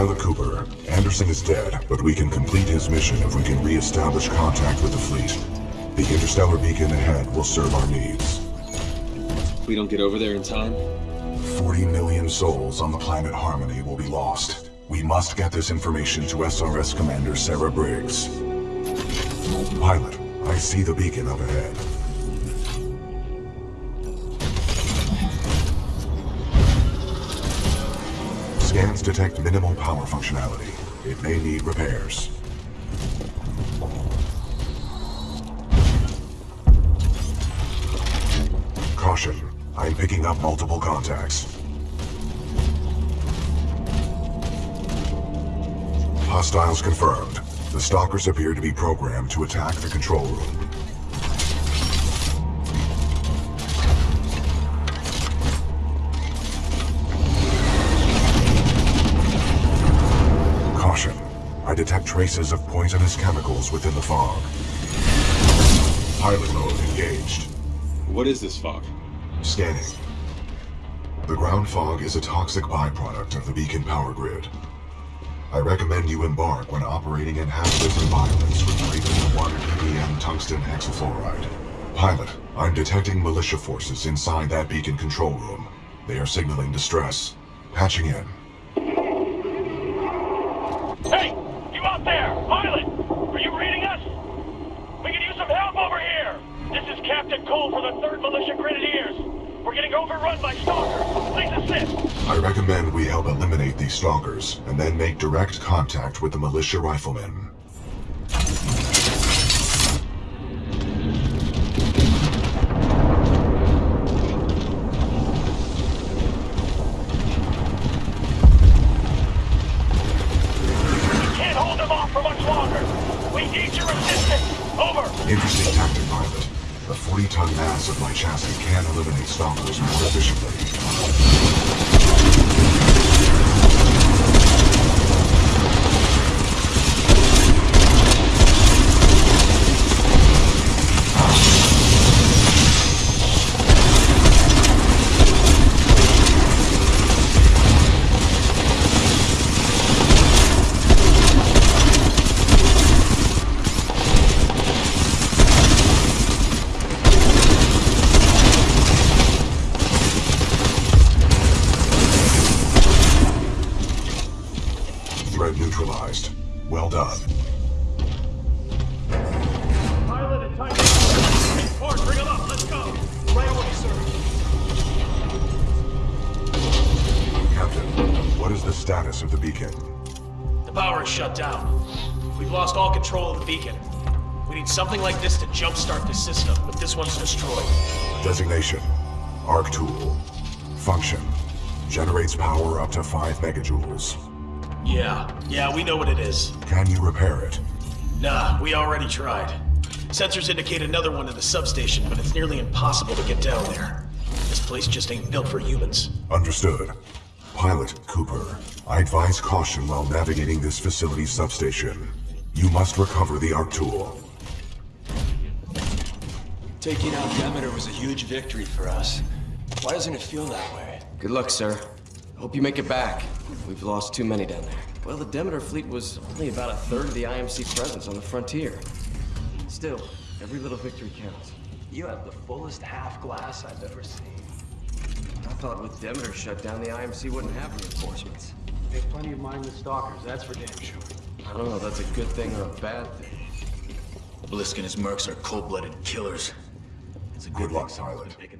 Pilot Cooper, Anderson is dead, but we can complete his mission if we can re-establish contact with the fleet. The interstellar beacon ahead will serve our needs. We don't get over there in time, 40 million souls on the planet Harmony will be lost. We must get this information to SRS Commander Sarah Briggs. Pilot, I see the beacon up ahead. Scans detect minimal power functionality. It may need repairs. Caution. I'm picking up multiple contacts. Hostiles confirmed. The stalkers appear to be programmed to attack the control room. Detect traces of poisonous chemicals within the fog. Pilot mode engaged. what is this fog? Scanning. The ground fog is a toxic byproduct of the beacon power grid. I recommend you embark when operating in hazardous environments with greater than 1 ppm tungsten hexafluoride. Pilot, I'm detecting militia forces inside that beacon control room. They are signaling distress. Patching in. Hey! You out there! Pilot! Are you reading us? We can use some help over here! This Cole for the 3rd Militia Grenadiers! We're getting overrun by stalkers! Please assist! I recommend we help eliminate these stalkers, and then make direct contact with the militia riflemen. We can't hold them off for much longer! We need your assistance! Over! Interesting tactic, pilot. The 40-ton mass of my chassis can eliminate stalkers more efficiently. Neutralized. Well done. Pilot and Titan! Ford, bring them up! Let's go! Right away, sir! Captain, what is the status of the beacon? The power is shut down. We've lost all control of the beacon. We need something like this to jumpstart the system, but this one's destroyed. Designation. Arc tool. Function. Generates power up to 5 megajoules. Yeah, yeah, we know what it is. Can you repair it? Nah, we already tried. Sensors indicate another one in the substation, but it's nearly impossible to get down there. This place just ain't built for humans. Understood. Pilot Cooper, I advise caution while navigating this facility's substation. You must recover the arc tool. Taking out Demeter was a huge victory for us. Why doesn't it feel that way? Good luck, sir. Hope you make it back. We've lost too many down there. Well, the Demeter fleet was only about a third of the IMC presence on the frontier. Still, every little victory counts. You have the fullest half glass I've ever seen. I thought with Demeter shut down, the IMC wouldn't have reinforcements. They have plenty of mindless stalkers, that's for damn sure. I don't know if that's a good thing or a bad thing. Blisk and his mercs are cold-blooded killers. It's a good, Good luck, someone's Pilot.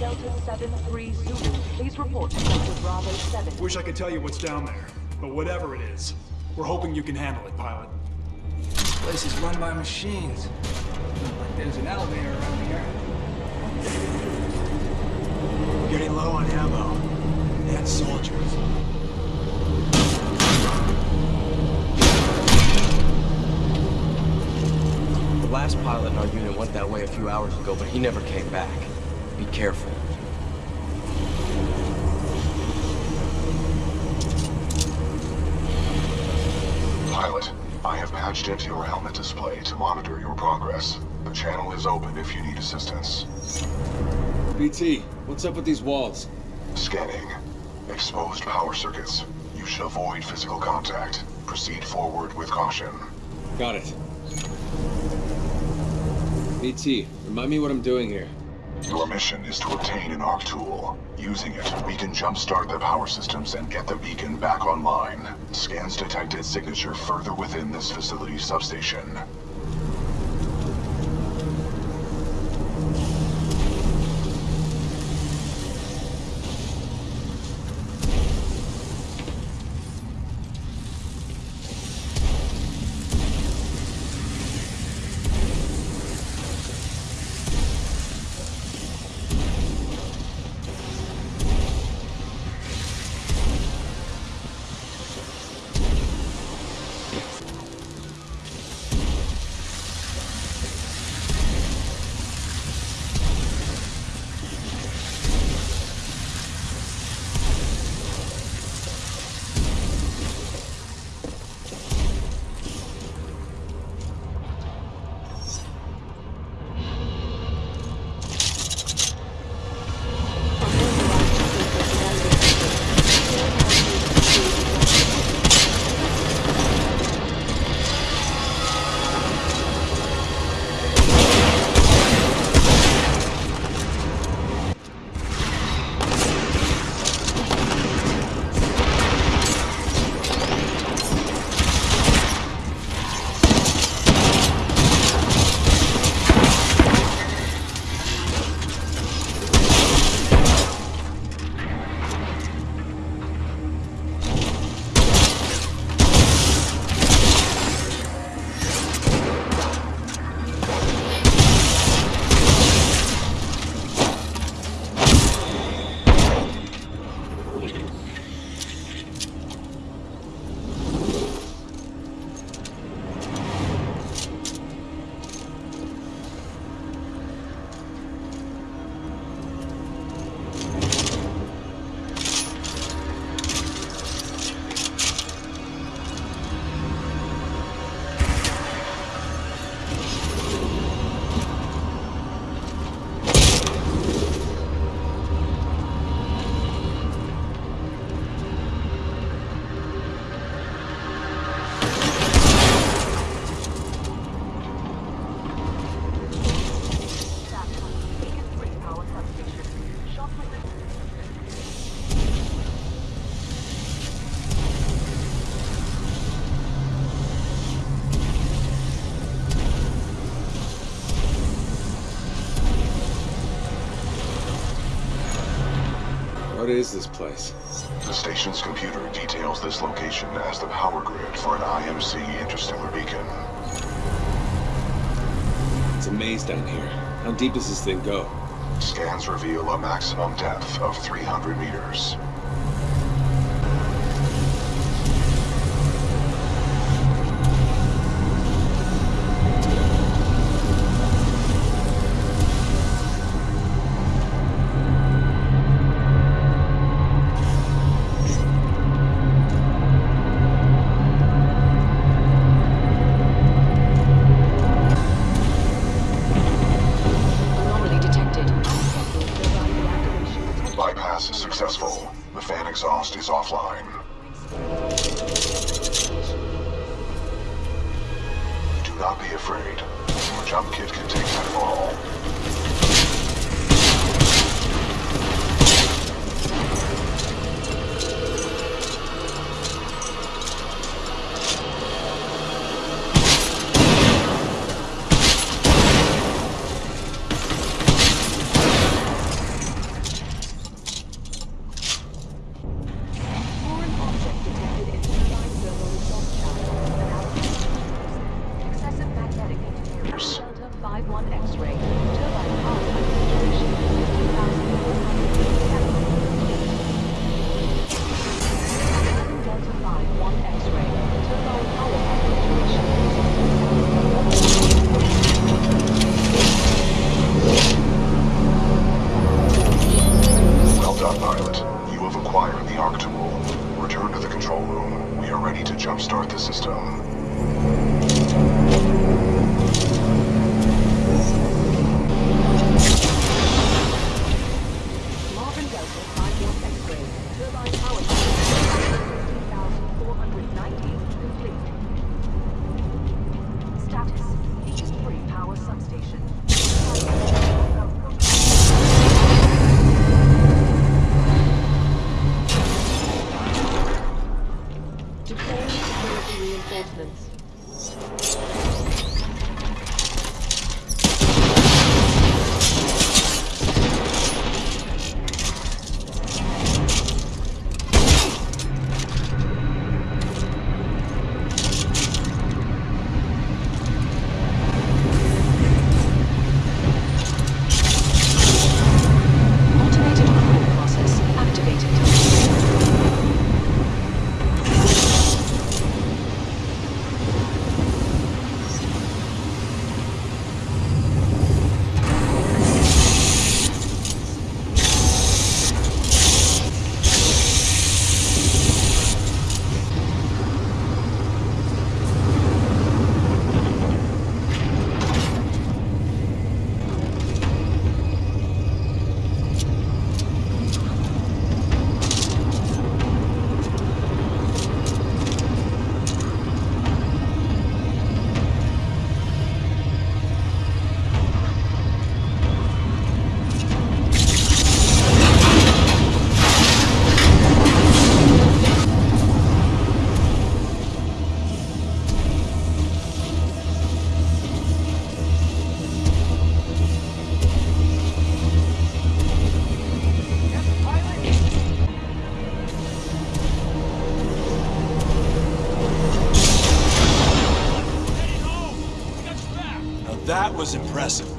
Delta 7-3 Zulu, please report to Delta Bravo 7. Wish I could tell you what's down there, but whatever it is, we're hoping you can handle it, pilot. This place is run by machines. Like there's an elevator around here. Getting low on ammo. And soldiers. The last pilot in our unit went that way a few hours ago, but he never came back. Be careful. Pilot, I have patched into your helmet display to monitor your progress. The channel is open if you need assistance. BT, what's up with these walls? Scanning. Exposed power circuits. You should avoid physical contact. Proceed forward with caution. Got it. BT, remind me what I'm doing here. Your mission is to obtain an ARC tool. Using it, we can jumpstart the power systems and get the beacon back online. Scans detected signature further within this facility substation. What is this place? The station's computer details this location as the power grid for an IMC interstellar beacon. It's a maze down here. How deep does this thing go? Scans reveal a maximum depth of 300 meters.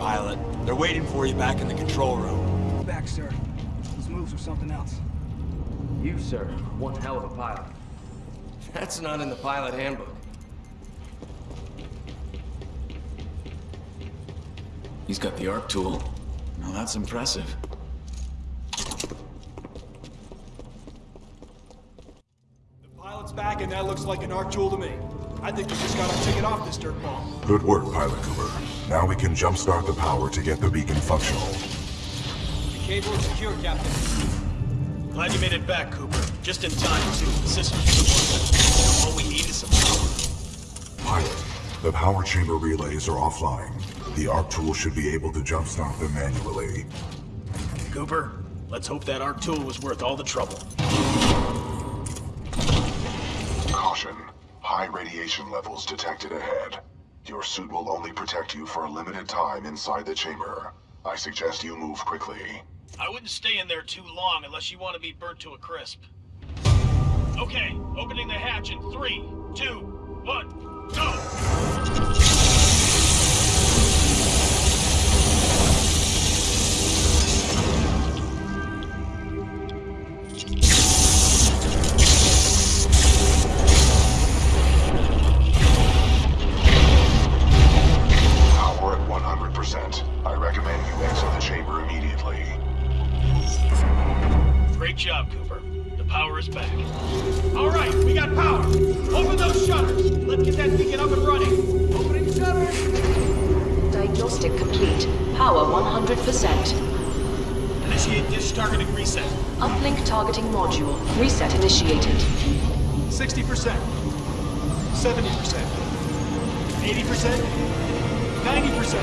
Pilot. They're waiting for you back in the control room. Back, sir. Those moves are something else. You, sir, one hell of a pilot. That's not in the pilot handbook. He's got the arc tool. Now that's impressive. The pilot's back, and that looks like an arc tool to me. I think we just got our ticket off this dirtball. Good work, Pilot Cooper. Now we can jumpstart the power to get the beacon functional. The cable is secure, Captain. Glad you made it back, Cooper. Just in time, too. The systems. All we need is some power. Pilot, the power chamber relays are offline. The arc tool should be able to jumpstart them manually. Cooper, let's hope that arc tool was worth all the trouble. Caution. High radiation levels detected ahead. Your suit will only protect you for a limited time inside the chamber. I suggest you move quickly. I wouldn't stay in there too long unless you want to be burnt to a crisp. Okay, opening the hatch in three, two, one, go! Great job, Cooper. The power is back. All right, we got power. Open those shutters. Let's get that beacon up and running. Opening shutters! Diagnostic complete. Power 100%. Initiate dish targeting reset. Uplink targeting module. Reset initiated. 60%. 70%. 80%. 90%.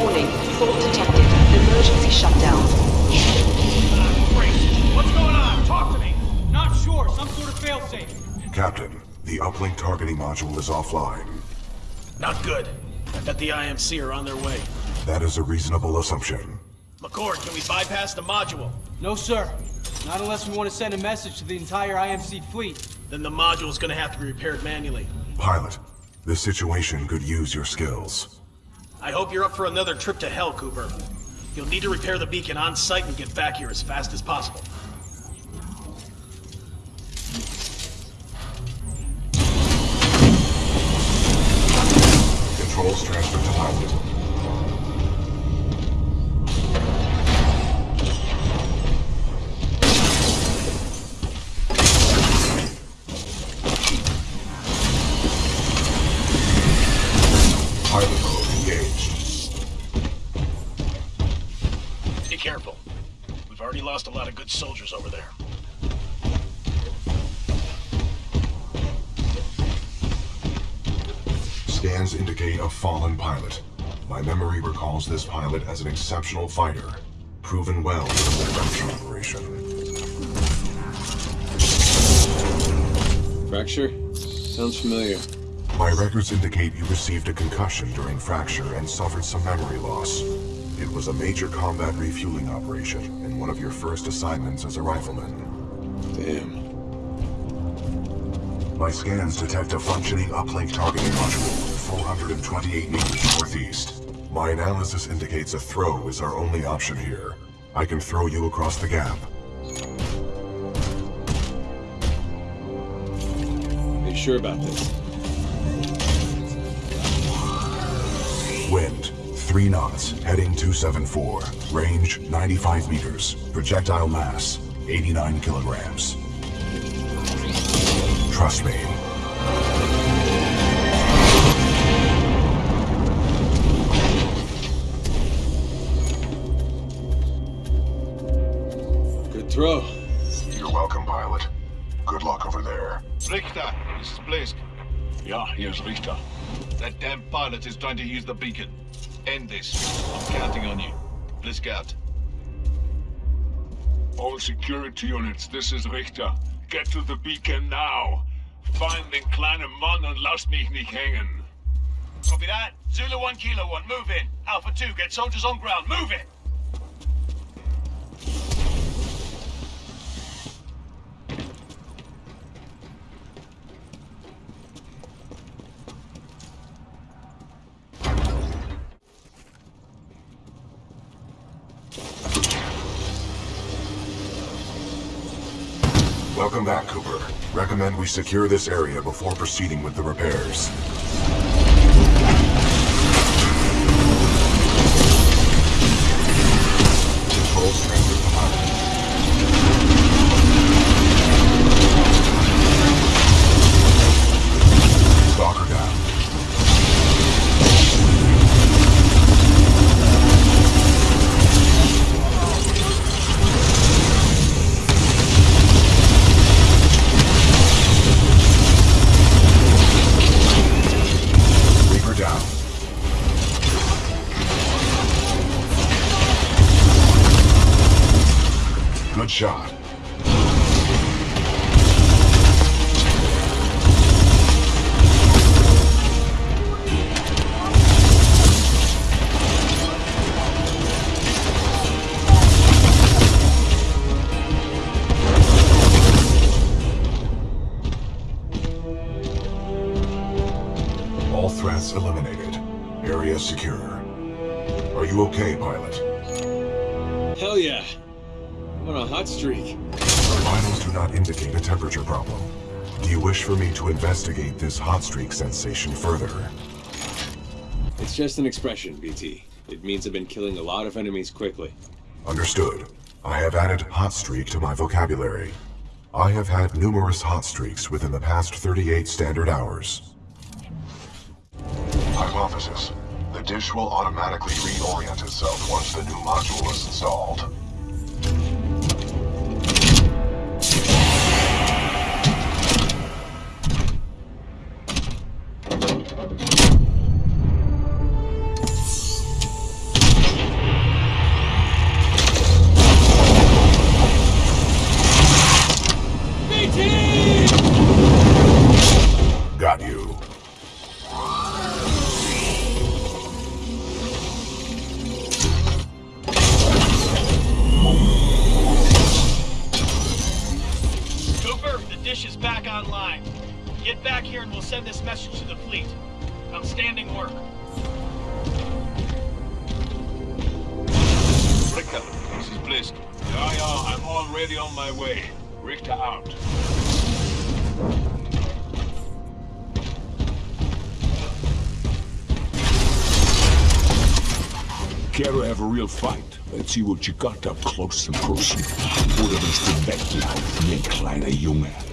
Warning. Fault detected. Emergency shutdown. Ah, great. What's going on? Talk to me. Not sure. Some sort of failsafe. Captain, the uplink targeting module is offline. Not good. I bet the IMC are on their way. That is a reasonable assumption. McCord, can we bypass the module? No, sir. Not unless we want to send a message to the entire IMC fleet. Then the module is gonna have to be repaired manually. Pilot, this situation could use your skills. I hope you're up for another trip to hell, Cooper. You'll need to repair the beacon on site and get back here as fast as possible. Controls transferred to pilot. Be careful. We've already lost a lot of good soldiers over there. Scans indicate a fallen pilot. My memory recalls this pilot as an exceptional fighter, proven well in the production operation. Fracture? Sounds familiar. My records indicate you received a concussion during fracture and suffered some memory loss. It was a major combat refueling operation and one of your first assignments as a rifleman. Damn. My scans detect a functioning uplink targeting module 428 meters northeast. My analysis indicates a throw is our only option here. I can throw you across the gap. Are you sure about this? Wind, 3 knots, heading 274. Range, 95 meters. Projectile mass, 89 kilograms. Trust me. Good throw. You're welcome, pilot. Good luck over there. Richter, this is Blisk. Yeah, here's Richter. That damn pilot is trying to use the beacon. End this. I'm counting on you. Blisk out. All security units, this is Richter. Get to the beacon now. Find den kleinen Mann und lass mich nicht hängen. Copy that. Zulu 1, Kilo 1, move in. Alpha 2, get soldiers on ground. Move it! Welcome back, Cooper. Recommend we secure this area before proceeding with the repairs. Shot. To investigate this hot streak sensation further? It's just an expression, BT. It means I've been killing a lot of enemies quickly. Understood. I have added hot streak to my vocabulary. I have had numerous hot streaks within the past 38 standard hours. Hypothesis. The dish will automatically reorient itself once the new module is installed. Online. Get back here and we'll send this message to the fleet. Outstanding work. Richter, this is Blisk. Ja, ja, I'm already on my way. Richter out. Care to have a real fight? Let's see what you got up close and personal. Oder bist du weglaufen, mein kleiner Junge?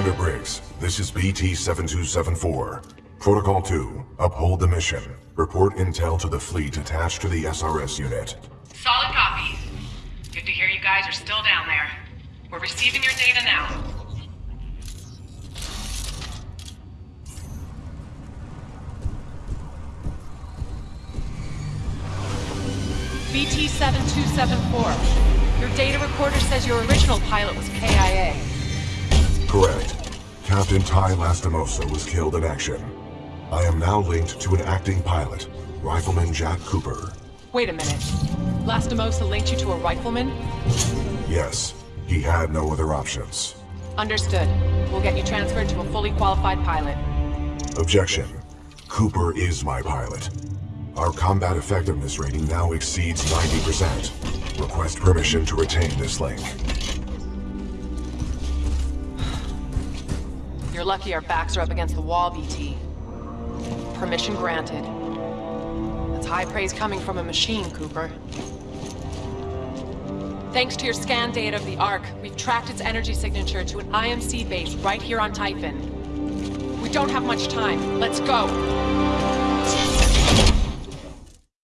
Commander Briggs, this is BT-7274. Protocol 2, uphold the mission. Report intel to the fleet attached to the SRS unit. Solid copy. Good to hear you guys are still down there. We're receiving your data now. BT-7274. Your data recorder says your original pilot was KIA. Correct. Captain Ty Lastimosa was killed in action. I am now linked to an acting pilot, Rifleman Jack Cooper. Wait a minute. Lastimosa linked you to a rifleman? Yes, he had no other options. Understood. We'll get you transferred to a fully qualified pilot. Objection. Cooper is my pilot. Our combat effectiveness rating now exceeds 90%. Request permission to retain this link. Lucky our backs are up against the wall, BT. Permission granted. That's high praise coming from a machine, Cooper. Thanks to your scan data of the Ark, we've tracked its energy signature to an IMC base right here on Typhon. We don't have much time. Let's go.